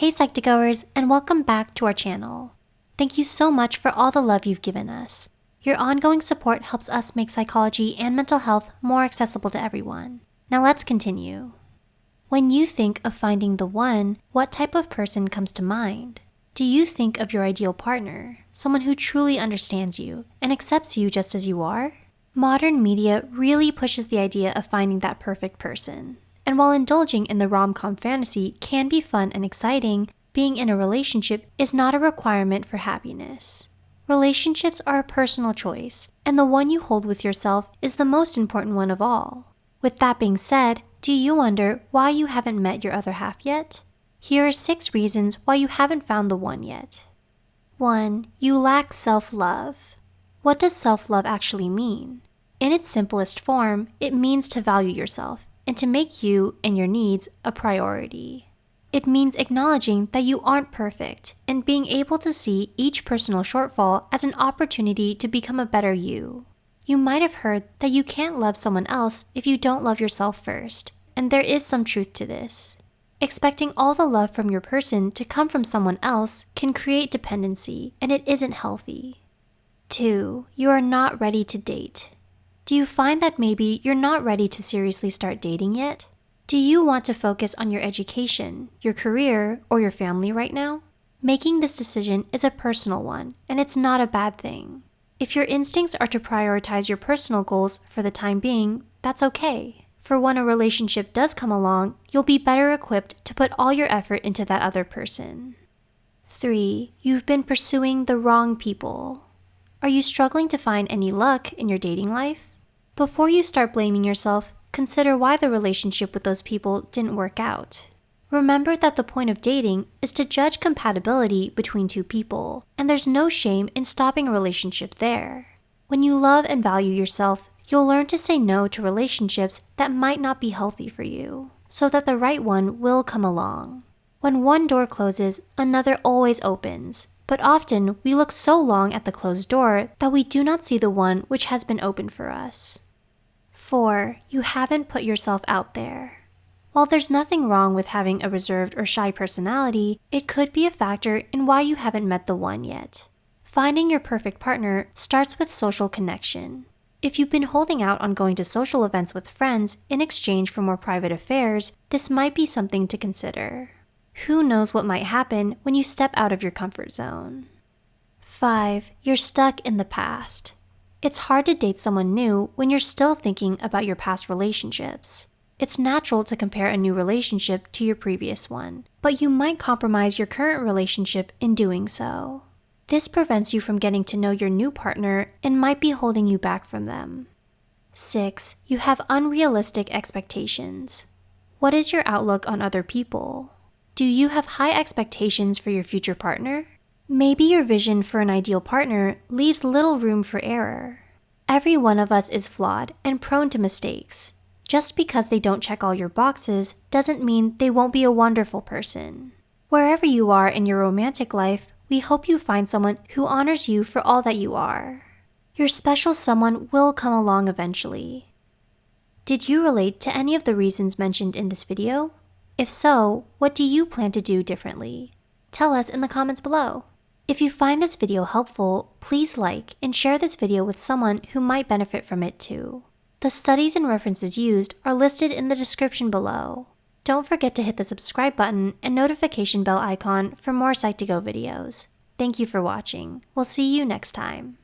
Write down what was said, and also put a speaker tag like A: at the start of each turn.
A: Hey Psych2Goers, and welcome back to our channel. Thank you so much for all the love you've given us. Your ongoing support helps us make psychology and mental health more accessible to everyone. Now let's continue. When you think of finding the one, what type of person comes to mind? Do you think of your ideal partner, someone who truly understands you and accepts you just as you are? Modern media really pushes the idea of finding that perfect person. And while indulging in the rom-com fantasy can be fun and exciting, being in a relationship is not a requirement for happiness. Relationships are a personal choice, and the one you hold with yourself is the most important one of all. With that being said, do you wonder why you haven't met your other half yet? Here are six reasons why you haven't found the one yet. 1. You lack self-love. What does self-love actually mean? In its simplest form, it means to value yourself and to make you and your needs a priority. It means acknowledging that you aren't perfect and being able to see each personal shortfall as an opportunity to become a better you. You might have heard that you can't love someone else if you don't love yourself first, and there is some truth to this. Expecting all the love from your person to come from someone else can create dependency, and it isn't healthy. 2. You are not ready to date. Do you find that maybe you're not ready to seriously start dating yet? Do you want to focus on your education, your career, or your family right now? Making this decision is a personal one, and it's not a bad thing. If your instincts are to prioritize your personal goals for the time being, that's okay. For when a relationship does come along, you'll be better equipped to put all your effort into that other person. 3. You've been pursuing the wrong people. Are you struggling to find any luck in your dating life? Before you start blaming yourself, consider why the relationship with those people didn't work out. Remember that the point of dating is to judge compatibility between two people, and there's no shame in stopping a relationship there. When you love and value yourself, you'll learn to say no to relationships that might not be healthy for you, so that the right one will come along. When one door closes, another always opens, but often we look so long at the closed door that we do not see the one which has been opened for us. 4. You haven't put yourself out there. While there's nothing wrong with having a reserved or shy personality, it could be a factor in why you haven't met the one yet. Finding your perfect partner starts with social connection. If you've been holding out on going to social events with friends in exchange for more private affairs, this might be something to consider. Who knows what might happen when you step out of your comfort zone? 5. You're stuck in the past. It's hard to date someone new when you're still thinking about your past relationships. It's natural to compare a new relationship to your previous one, but you might compromise your current relationship in doing so. This prevents you from getting to know your new partner and might be holding you back from them. 6. You have unrealistic expectations. What is your outlook on other people? Do you have high expectations for your future partner? Maybe your vision for an ideal partner leaves little room for error. Every one of us is flawed and prone to mistakes. Just because they don't check all your boxes doesn't mean they won't be a wonderful person. Wherever you are in your romantic life, we hope you find someone who honors you for all that you are. Your special someone will come along eventually. Did you relate to any of the reasons mentioned in this video? If so, what do you plan to do differently? Tell us in the comments below. If you find this video helpful, please like and share this video with someone who might benefit from it too. The studies and references used are listed in the description below. Don't forget to hit the subscribe button and notification bell icon for more Psych2Go videos. Thank you for watching. We'll see you next time.